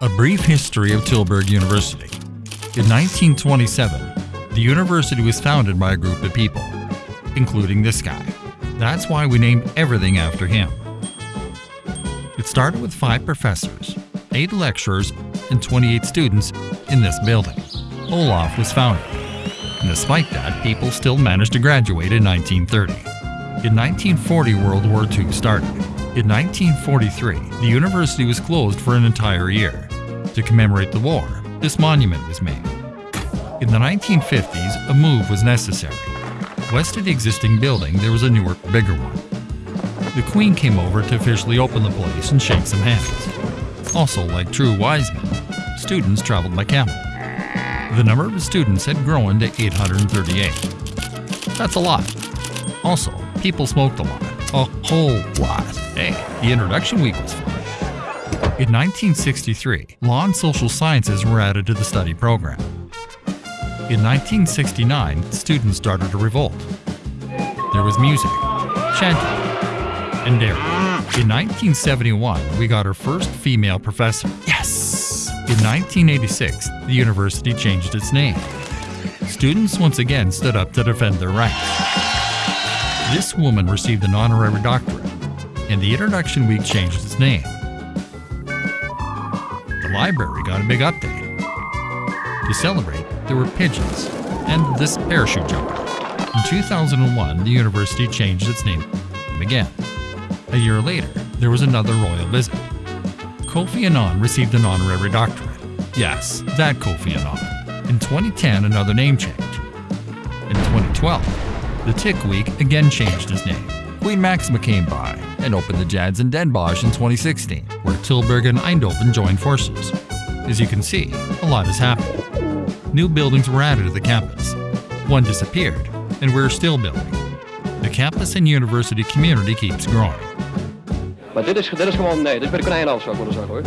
A brief history of Tilburg University. In 1927, the university was founded by a group of people, including this guy. That's why we named everything after him. It started with five professors, eight lecturers, and 28 students in this building. Olof was founded. And despite that, people still managed to graduate in 1930. In 1940, World War II started. In 1943, the university was closed for an entire year. To commemorate the war, this monument was made. In the 1950s, a move was necessary. West of the existing building, there was a newer, bigger one. The Queen came over to officially open the place and shake some hands. Also, like true wise men, students traveled by camel. The number of students had grown to 838. That's a lot. Also, people smoked a lot. A whole lot. Hey, the introduction week was fun. In 1963, law and social sciences were added to the study program. In 1969, students started a revolt. There was music, chanting, and daring. In 1971, we got our first female professor. Yes! In 1986, the university changed its name. Students once again stood up to defend their rights. This woman received an honorary doctorate, and the introduction week changed its name. The library got a big update. To celebrate, there were pigeons and this parachute jumper. In 2001, the university changed its name again. A year later, there was another royal visit. Kofi Annan received an honorary doctorate. Yes, that Kofi Annan. In 2010, another name change. In 2012, the Tick Week again changed its name. Queen Maxima came by and opened the Jads in Den Bosch in 2016, where Tilburg and Eindhoven joined forces. As you can see, a lot has happened. New buildings were added to the campus. One disappeared, and we're still building. The campus and university community keeps growing. Is, is gewoon nee, de konijnenland zou ik willen zeggen hoor.